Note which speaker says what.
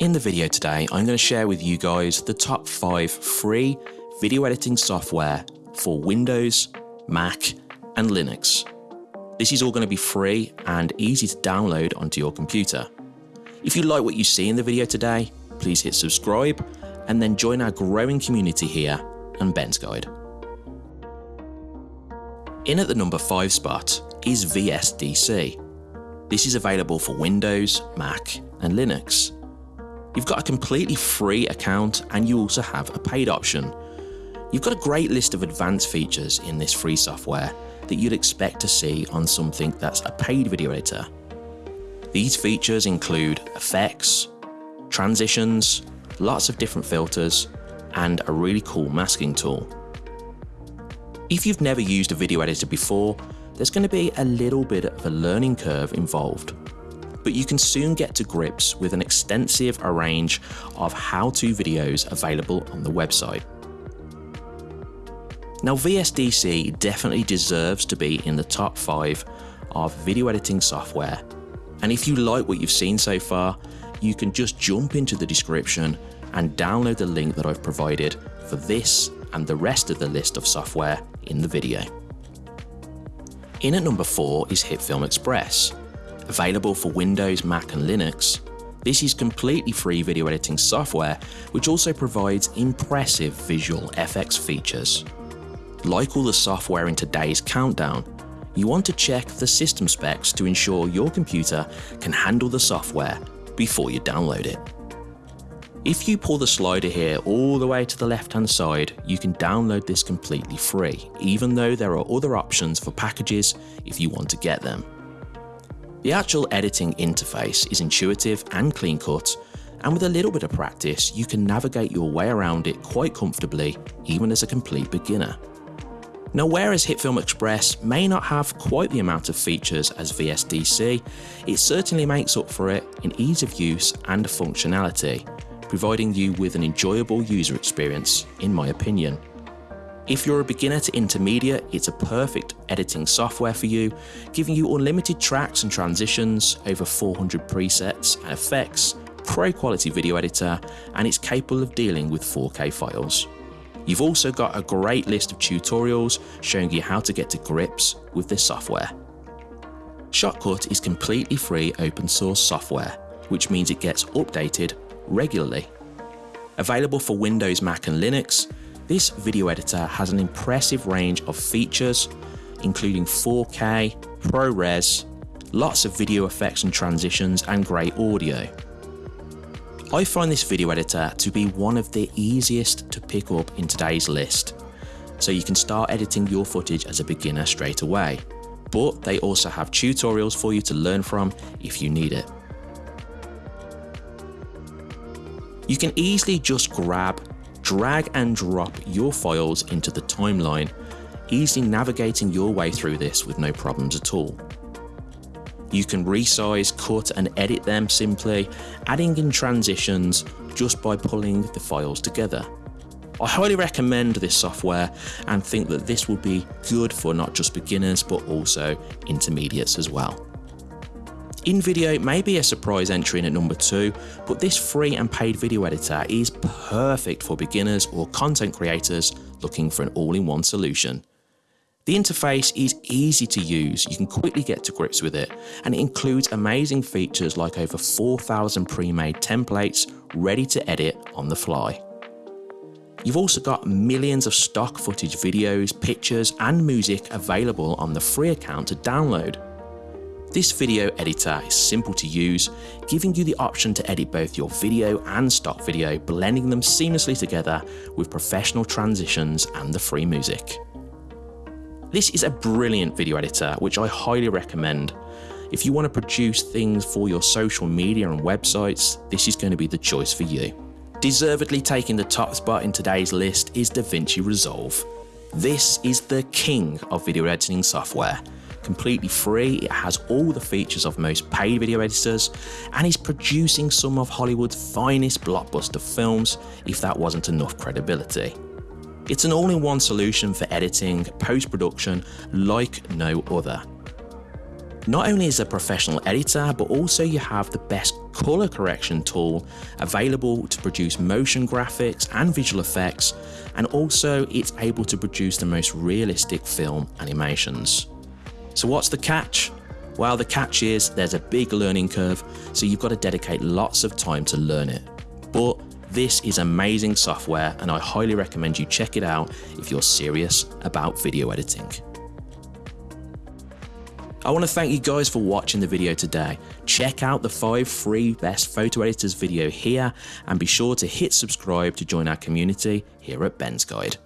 Speaker 1: In the video today, I'm going to share with you guys the top 5 free video editing software for Windows, Mac and Linux. This is all going to be free and easy to download onto your computer. If you like what you see in the video today, please hit subscribe and then join our growing community here on Ben's Guide. In at the number 5 spot is VSDC. This is available for Windows, Mac and Linux. You've got a completely free account and you also have a paid option. You've got a great list of advanced features in this free software that you'd expect to see on something that's a paid video editor. These features include effects, transitions, lots of different filters, and a really cool masking tool. If you've never used a video editor before, there's going to be a little bit of a learning curve involved but you can soon get to grips with an extensive range of how-to videos available on the website. Now VSDC definitely deserves to be in the top 5 of video editing software and if you like what you've seen so far you can just jump into the description and download the link that I've provided for this and the rest of the list of software in the video. In at number 4 is HitFilm Express Available for Windows, Mac and Linux, this is completely free video editing software which also provides impressive visual FX features. Like all the software in today's countdown, you want to check the system specs to ensure your computer can handle the software before you download it. If you pull the slider here all the way to the left hand side, you can download this completely free, even though there are other options for packages if you want to get them. The actual editing interface is intuitive and clean cut, and with a little bit of practice, you can navigate your way around it quite comfortably, even as a complete beginner. Now whereas HitFilm Express may not have quite the amount of features as VSDC, it certainly makes up for it in ease of use and functionality, providing you with an enjoyable user experience in my opinion. If you're a beginner to intermediate, it's a perfect editing software for you, giving you unlimited tracks and transitions, over 400 presets and effects, pro quality video editor, and it's capable of dealing with 4K files. You've also got a great list of tutorials showing you how to get to grips with this software. Shotcut is completely free open source software, which means it gets updated regularly. Available for Windows, Mac and Linux, this video editor has an impressive range of features, including 4K, ProRes, lots of video effects and transitions, and great audio. I find this video editor to be one of the easiest to pick up in today's list, so you can start editing your footage as a beginner straight away. But they also have tutorials for you to learn from if you need it. You can easily just grab drag and drop your files into the timeline, easily navigating your way through this with no problems at all. You can resize, cut and edit them simply, adding in transitions just by pulling the files together. I highly recommend this software and think that this will be good for not just beginners but also intermediates as well. InVideo may be a surprise entry in at number 2, but this free and paid video editor is perfect for beginners or content creators looking for an all-in-one solution. The interface is easy to use, you can quickly get to grips with it, and it includes amazing features like over 4,000 pre-made templates ready to edit on the fly. You've also got millions of stock footage videos, pictures and music available on the free account to download. This video editor is simple to use, giving you the option to edit both your video and stock video, blending them seamlessly together with professional transitions and the free music. This is a brilliant video editor which I highly recommend. If you want to produce things for your social media and websites, this is going to be the choice for you. Deservedly taking the top spot in today's list is DaVinci Resolve. This is the king of video editing software completely free, it has all the features of most paid video editors, and is producing some of Hollywood's finest blockbuster films if that wasn't enough credibility. It's an all-in-one solution for editing, post-production like no other. Not only is a professional editor, but also you have the best color correction tool available to produce motion graphics and visual effects, and also it's able to produce the most realistic film animations. So what's the catch? Well, the catch is there's a big learning curve, so you've got to dedicate lots of time to learn it. But this is amazing software and I highly recommend you check it out if you're serious about video editing. I want to thank you guys for watching the video today. Check out the 5 free best photo editors video here and be sure to hit subscribe to join our community here at Ben's Guide.